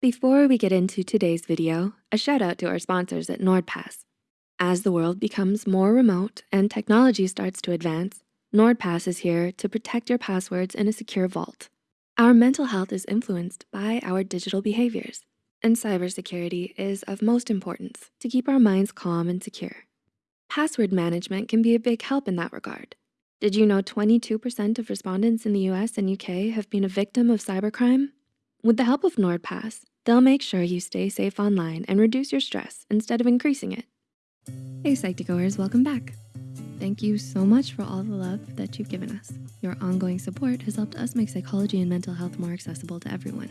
Before we get into today's video, a shout out to our sponsors at NordPass. As the world becomes more remote and technology starts to advance, NordPass is here to protect your passwords in a secure vault. Our mental health is influenced by our digital behaviors, and cybersecurity is of most importance to keep our minds calm and secure. Password management can be a big help in that regard. Did you know 22% of respondents in the US and UK have been a victim of cybercrime? With the help of NordPass, they'll make sure you stay safe online and reduce your stress instead of increasing it. Hey Psych2Goers, welcome back. Thank you so much for all the love that you've given us. Your ongoing support has helped us make psychology and mental health more accessible to everyone.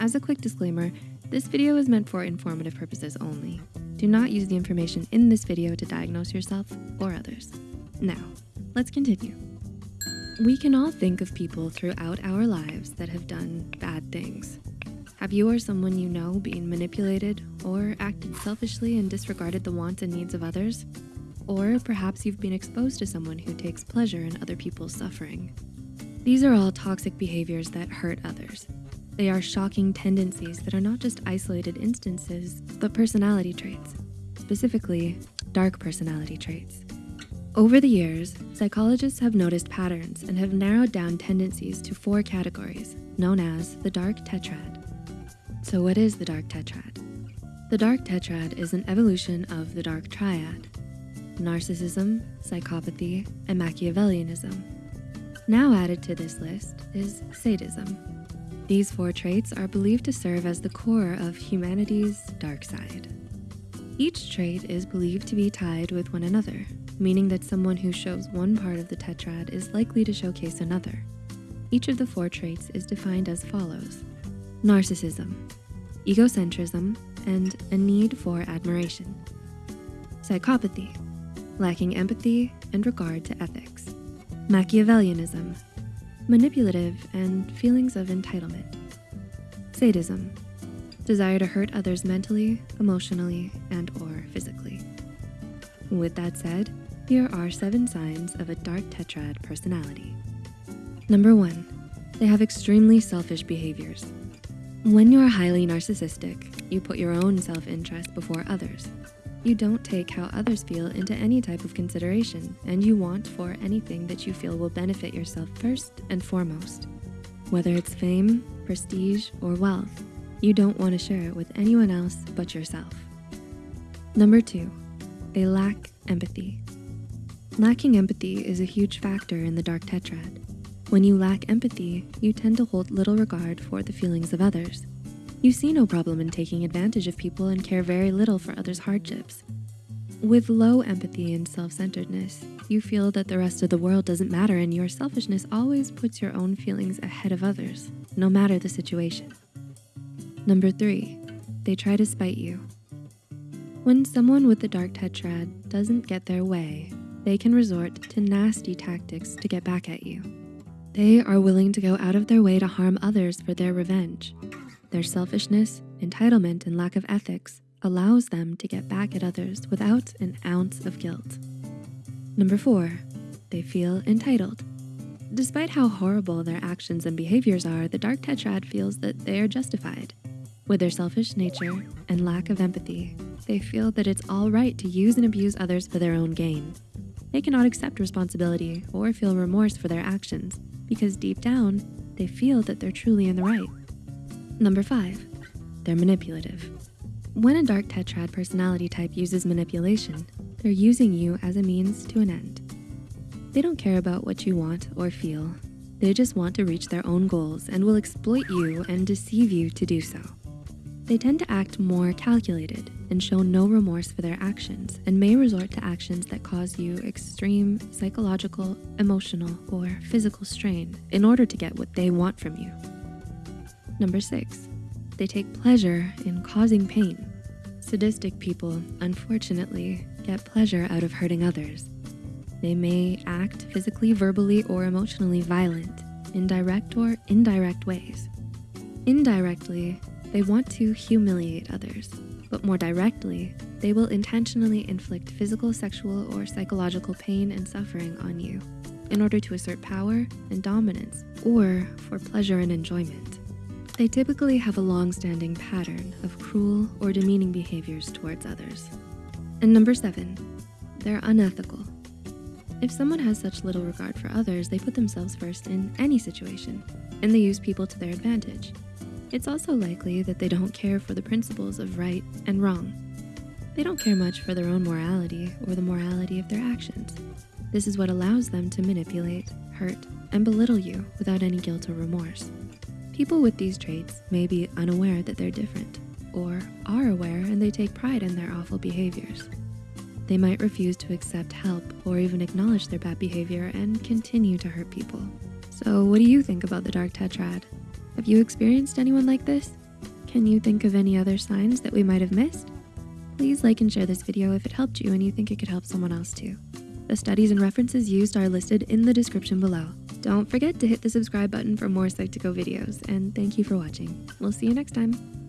As a quick disclaimer, this video is meant for informative purposes only. Do not use the information in this video to diagnose yourself or others. Now, let's continue. We can all think of people throughout our lives that have done bad things. Have you or someone you know been manipulated or acted selfishly and disregarded the wants and needs of others? Or perhaps you've been exposed to someone who takes pleasure in other people's suffering. These are all toxic behaviors that hurt others. They are shocking tendencies that are not just isolated instances, but personality traits, specifically dark personality traits. Over the years, psychologists have noticed patterns and have narrowed down tendencies to four categories, known as the dark tetrad. So what is the dark tetrad? The dark tetrad is an evolution of the dark triad, narcissism, psychopathy, and Machiavellianism. Now added to this list is sadism. These four traits are believed to serve as the core of humanity's dark side. Each trait is believed to be tied with one another, meaning that someone who shows one part of the tetrad is likely to showcase another. Each of the four traits is defined as follows. Narcissism, egocentrism, and a need for admiration. Psychopathy, lacking empathy and regard to ethics. Machiavellianism, manipulative and feelings of entitlement. Sadism, desire to hurt others mentally, emotionally, and or physically. With that said, here are seven signs of a dark tetrad personality. Number one, they have extremely selfish behaviors. When you're highly narcissistic, you put your own self-interest before others. You don't take how others feel into any type of consideration, and you want for anything that you feel will benefit yourself first and foremost. Whether it's fame, prestige, or wealth, you don't wanna share it with anyone else but yourself. Number two, they lack empathy. Lacking empathy is a huge factor in the dark tetrad. When you lack empathy, you tend to hold little regard for the feelings of others. You see no problem in taking advantage of people and care very little for others' hardships. With low empathy and self-centeredness, you feel that the rest of the world doesn't matter and your selfishness always puts your own feelings ahead of others, no matter the situation. Number three, they try to spite you. When someone with the dark tetrad doesn't get their way, they can resort to nasty tactics to get back at you. They are willing to go out of their way to harm others for their revenge. Their selfishness, entitlement, and lack of ethics allows them to get back at others without an ounce of guilt. Number four, they feel entitled. Despite how horrible their actions and behaviors are, the dark tetrad feels that they are justified. With their selfish nature and lack of empathy, they feel that it's all right to use and abuse others for their own gain. They cannot accept responsibility or feel remorse for their actions because deep down, they feel that they're truly in the right. Number five, they're manipulative. When a dark tetrad personality type uses manipulation, they're using you as a means to an end. They don't care about what you want or feel. They just want to reach their own goals and will exploit you and deceive you to do so. They tend to act more calculated and show no remorse for their actions and may resort to actions that cause you extreme psychological, emotional, or physical strain in order to get what they want from you. Number six, they take pleasure in causing pain. Sadistic people, unfortunately, get pleasure out of hurting others. They may act physically, verbally, or emotionally violent in direct or indirect ways. Indirectly, they want to humiliate others, but more directly, they will intentionally inflict physical, sexual, or psychological pain and suffering on you in order to assert power and dominance or for pleasure and enjoyment. They typically have a long-standing pattern of cruel or demeaning behaviors towards others. And number seven, they're unethical. If someone has such little regard for others, they put themselves first in any situation, and they use people to their advantage. It's also likely that they don't care for the principles of right and wrong. They don't care much for their own morality or the morality of their actions. This is what allows them to manipulate, hurt, and belittle you without any guilt or remorse. People with these traits may be unaware that they're different or are aware and they take pride in their awful behaviors. They might refuse to accept help or even acknowledge their bad behavior and continue to hurt people. So what do you think about the dark tetrad? Have you experienced anyone like this? Can you think of any other signs that we might have missed? Please like and share this video if it helped you and you think it could help someone else too. The studies and references used are listed in the description below. Don't forget to hit the subscribe button for more Psych2Go videos and thank you for watching. We'll see you next time.